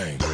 gang.